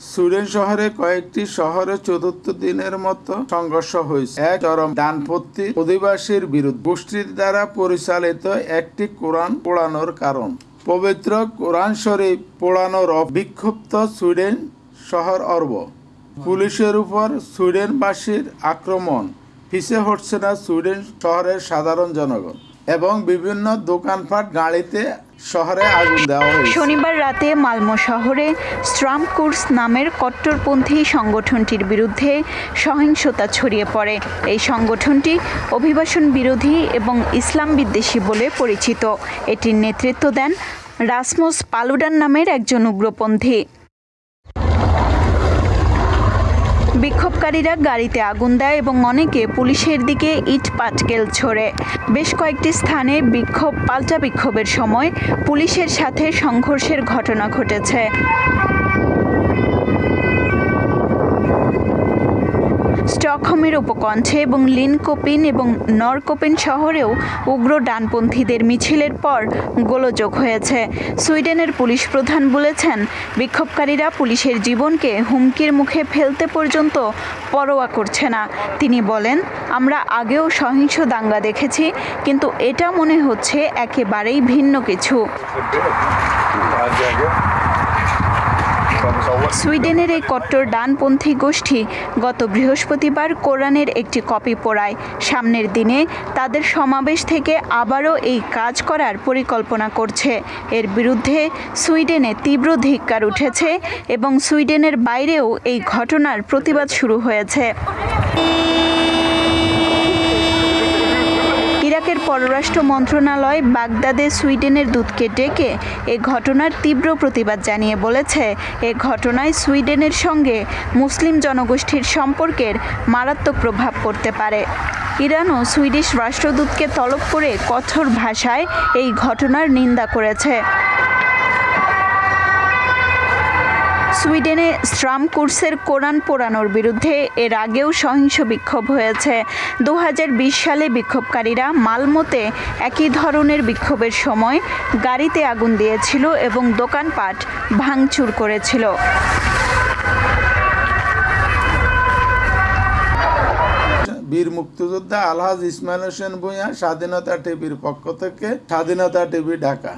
Sweden শহরে কয়েকটি শহরে চতুর্থ দিনের মতো সংঘর্ষ হয়েছে। এক চরম ডানপন্থী অধিবাসীর বিরুদ্ধে গোষ্ঠীর দ্বারা পরিচালিত একটি কোরআন পোড়ানোর কারণ। পবিত্র কোরআন শরীফ পোড়ানোর বিক্ষুব্ধ সুইডেন শহর অর্ব। পুলিশের উপর সুইডেনবাসীর আক্রমণ, পিছে হচ্ছে না সুইডেন শহরের সাধারণ জনগণ। এবং বিভিন্ন দোকানপাট গাড়িতে শহরে আগুন দেওয়া হয়েছে। শনিবার রাতে মালমো শহরে স্ট্রাম কোর্স নামের কট্টরপন্থী সংগঠনটির বিরুদ্ধে সহিংসতা ছড়িয়ে পড়ে। এই সংগঠনটি অভিবাসন বিরোধী এবং ইসলাম বিদ্বেষী বলে পরিচিত। এটির নেতৃত্ব দেন রাসমোস পালুডান নামের একজন উগ্রপন্থী। বিক্ষোভকারীরা গাড়িতে আগুন দেয় এবং অনেকে পুলিশের দিকে ইট পাটকেল ছোড়ে। বেশ কয়েকটি স্থানে বিক্ষোভ, পাল্টা বিক্ষোভের সময় পুলিশের সাথে সংঘর্ষের ঘটনা ঘটেছে। স্টকহোমের উপকণ্ঠে এবং লিনকোপিন এবং নরকোপিন শহরেও উগ্র ডানপন্থীদের মিছিলের পর গোলযোগ হয়েছে। সুইডেনের পুলিশ প্রধান বলেছেন, বিক্ষোভকারীরা পুলিশের জীবনকে হুমকির মুখে ফেলতে পর্যন্ত পরোয়া করছে না। তিনি বলেন, আমরা আগেও সহিংস দাঙ্গা দেখেছি, কিন্তু এটা মনে হচ্ছে একেবারেই ভিন্ন কিছু। সুইডেনের এই কট্টর ডানপন্থী গোষ্ঠী গত বৃহস্পতিবার কোরআনের একটি কপি পোড়ায়। সামনের দিনে তাদের সমাবেশ থেকে আবারও এই কাজ করার পরিকল্পনা করছে। এর বিরুদ্ধে সুইডেনে তীব্র ধিক্কার উঠেছে এবং সুইডেনের বাইরেও এই ঘটনার প্রতিবাদ শুরু হয়েছে। পররাষ্ট্র মন্ত্রণালয় বাগদাদে সুইডেনের দূতকে ডেকে এ ঘটনার তীব্র প্রতিবাদ জানিয়ে বলেছে। এ ঘটনায় সুইডেনের সঙ্গে মুসলিম জনগোষ্ঠীর সম্পর্কের মারাত্মক প্রভাব পড়তে পারে। ইরানও সুইডিশ রাষ্ট্রদূতকে তলব করে কঠোর ভাষায় এই ঘটনার নিন্দা করেছে। সুইডেনে স্ট্রাম কোর্সের কোরআন পোড়ানোর বিরুদ্ধে এর আগেও সহিংস বিক্ষোভ হয়েছে। দু হাজার বিশ সালে বিক্ষোভকারীরা মালমোতে একই ধরনের বিক্ষোভের সময় গাড়িতে আগুন দিয়েছিল এবং দোকানপাট ভাঙচুর করেছিল। বীর মুক্তিযোদ্ধা আলহাজ ইসমাইল হোসেন ভূঁইয়া স্বাধীনতা টিভির পক্ষ থেকে স্বাধীনতা টিভি ঢাকা।